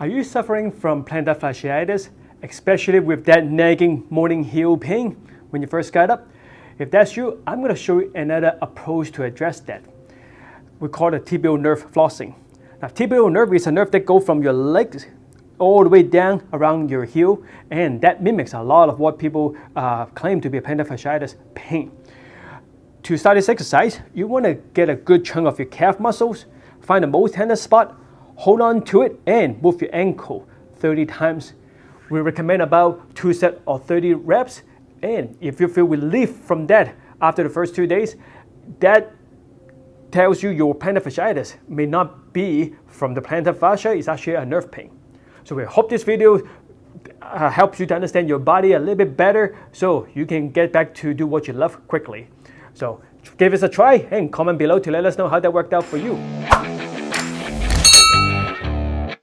Are you suffering from plantar fasciitis, especially with that nagging morning heel pain when you first got up? If that's you, I'm going to show you another approach to address that. We call it tibial nerve flossing. Now, tibial nerve is a nerve that goes from your legs all the way down around your heel, and that mimics a lot of what people uh, claim to be plantar fasciitis pain. To start this exercise, you want to get a good chunk of your calf muscles, find the most tender spot, hold on to it and move your ankle 30 times. We recommend about two sets of 30 reps. And if you feel relief from that after the first two days, that tells you your plantar fasciitis may not be from the plantar fascia, it's actually a nerve pain. So we hope this video uh, helps you to understand your body a little bit better so you can get back to do what you love quickly. So give us a try and comment below to let us know how that worked out for you.